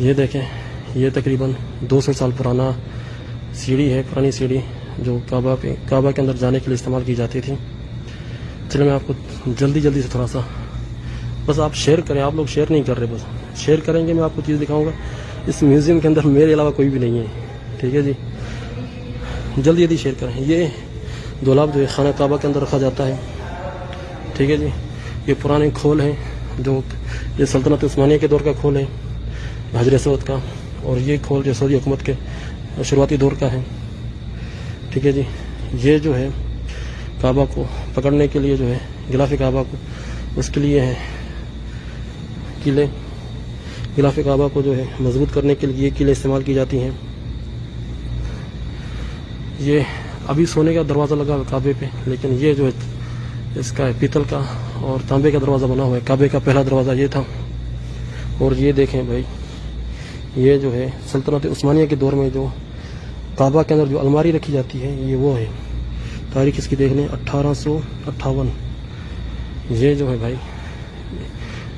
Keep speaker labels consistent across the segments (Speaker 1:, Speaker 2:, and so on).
Speaker 1: ये देखें, ये तकरीबन 200 साल पुराना सीढ़ी है, पुरानी सीढ़ी जो काबा पे, काबा के अंदर जाने के लिए इस्तेमाल की जाती थी। चलो मैं आपको जल्दी जल्दी से थोड़ा सा बस आप शेयर करें, आप लोग शेयर नहीं कर रहे बस। शेयर करेंगे, मैं आपको चीज़ दिखाऊँगा। इस म्यूज़ियम के अंदर मेरे अलावा कोई भी नहीं है। ठीक है जी? जल्दी जल्दी शेयर करें। ये दोलाब जो है, खाना काबा के अंदर रखा जाता है। ठीक है जी? ये पुराने खोल हैं, जो ये सल्तनत उस्मानिया के दौर का खोल है। हजर सऊद का और ये खोल जो सऊदी हुकूमत के शुरुआती दौर का है। ठीक है जी। ये जो है, काबा को पकड़ने के लिए जो है, गिलाफ काबा को, उसके लिए है किले। गिलाफ काबा को जो है, मज़बूत करने के लिए किले इस्तेमाल की जाती हैं। ये अभी सोने का दरवाज़ा लगा हुआ काबे पे, लेकिन ये जो है, इसका है पीतल का और तांबे का दरवाज़ा बना हुआ है। काबे का पहला दरवाज़ा ये था। और ये देखें भाई ये जो है, सल्तनत उस्मानिया के दौर में जो काबा के अंदर जो अलमारी रखी जाती है, ये वो है। तारीख इसकी देख लें अट्ठारह ये जो है भाई,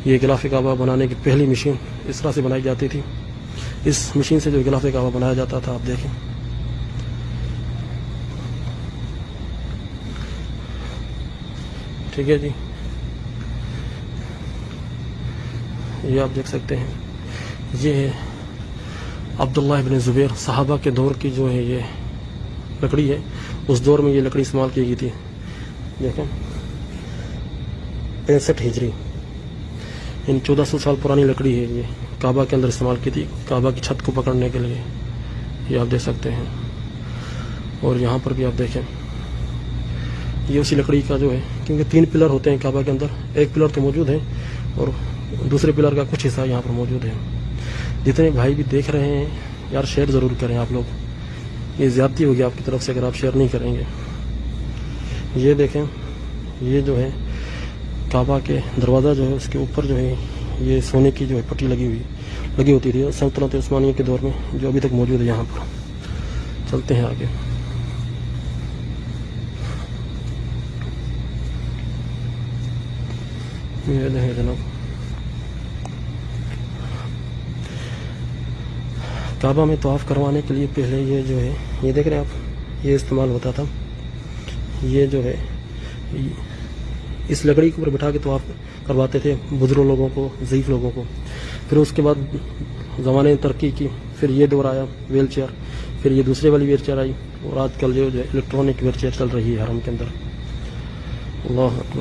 Speaker 1: ये गिलाफ काबा बनाने की पहली मशीन इस तरह से बनाई जाती थी। इस मशीन से जो गिलाफ काबा बनाया जाता था, आप देखें। ठीक है जी। ये आप देख सकते हैं। ये है अब्दुल्ला इबन ज़ुबैर, साहबा के दौर की जो है ये लकड़ी है, उस दौर में ये लकड़ी इस्तेमाल की गई थी। देखें, पैंसठ हिजरी। इन चौदह सौ साल पुरानी लकड़ी है ये, काबा के अंदर इस्तेमाल की थी, काबा की छत को पकड़ने के लिए। ये आप देख सकते हैं। और यहाँ पर भी आप देखें, ये उसी लकड़ी का जो है, क्योंकि तीन पिलर होते हैं काबा के अंदर, एक पिलर तो मौजूद है, और दूसरे पिलर का कुछ हिस्सा यहाँ पर मौजूद है। जितने भाई भी देख रहे हैं, यार शेयर ज़रूर करें आप लोग। ये ज़्यादती होगी आपकी तरफ़ से अगर आप शेयर नहीं करेंगे। ये देखें, ये जो है, काबा के दरवाज़ा जो है, उसके ऊपर जो है, ये सोने की जो है पट्टी लगी हुई, लगी होती थी सल्तनत उस्मानिया के दौर में, जो अभी तक मौजूद है यहाँ पर। चलते हैं आगे। ये देखें जनाब। काबा में तवाफ़ करवाने के लिए पहले ये जो है, ये देख रहे हैं आप? ये इस्तेमाल होता था। ये जो है, इस लकड़ी के ऊपर बिठा के तवाफ़ करवाते थे बुज़ुर्ग लोगों को ज़ीफ़ लोगों को। फिर उसके बाद ज़माने तरक्की की, फिर ये दौर आया, व्हील चेयर। फिर ये दूसरे वाली व्हील चेयर आई, और आजकल जो इलेक्ट्रॉनिक व्हील चेयर चल रही है हरम के अंदर। अल्लाह